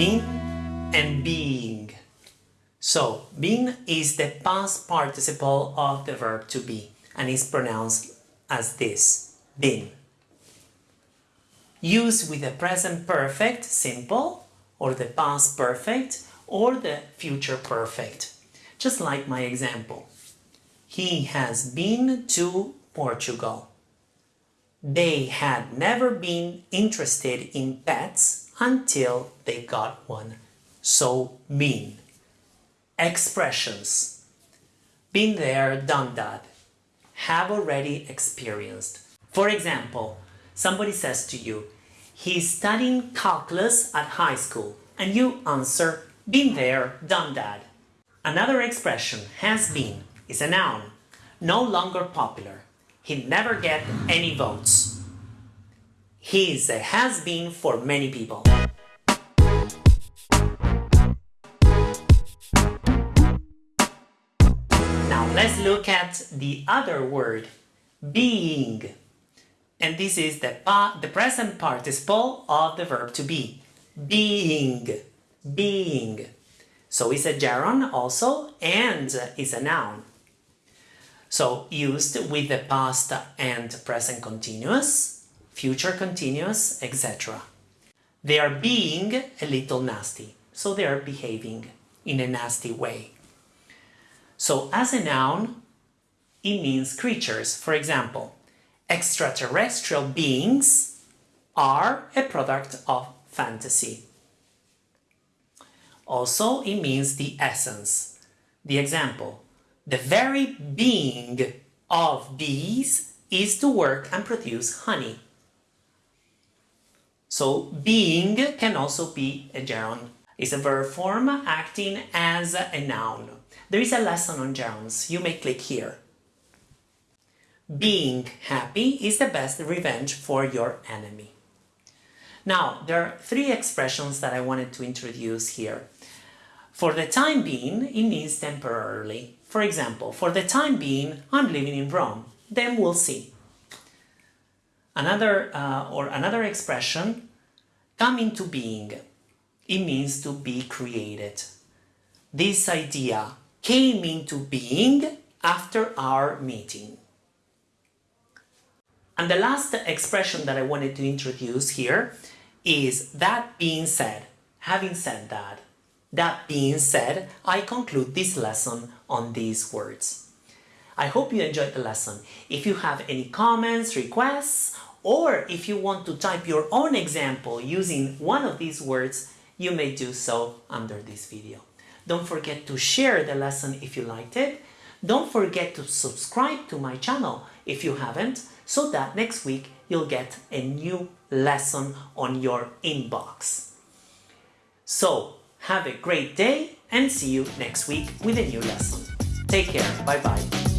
been and being. So, been is the past participle of the verb to be and is pronounced as this, been. Used with the present perfect, simple, or the past perfect, or the future perfect. Just like my example. He has been to Portugal. They had never been interested in pets until they got one. So, mean. Expressions. Been there, done that. Have already experienced. For example, somebody says to you, he's studying calculus at high school, and you answer, been there, done that. Another expression, has been, is a noun, no longer popular. He never get any votes. He is a has-been for many people. Now let's look at the other word, being. And this is the, pa the present participle of the verb to be. Being. Being. So it's a gerund also and is a noun. So used with the past and present continuous, future continuous, etc. They are being a little nasty, so they are behaving in a nasty way. So as a noun, it means creatures. For example, extraterrestrial beings are a product of fantasy. Also, it means the essence. The example, the very being of bees is to work and produce honey. So being can also be a gerund. It's a verb form acting as a noun. There is a lesson on gerunds. You may click here. Being happy is the best revenge for your enemy. Now, there are three expressions that I wanted to introduce here. For the time being, it means temporarily. For example, for the time being, I'm living in Rome. Then we'll see. Another uh, or another expression, come into being. It means to be created. This idea came into being after our meeting. And the last expression that I wanted to introduce here is that being said. Having said that, that being said, I conclude this lesson on these words. I hope you enjoyed the lesson. If you have any comments, requests, or if you want to type your own example using one of these words, you may do so under this video. Don't forget to share the lesson if you liked it. Don't forget to subscribe to my channel if you haven't, so that next week you'll get a new lesson on your inbox. So, have a great day and see you next week with a new lesson. Take care. Bye bye.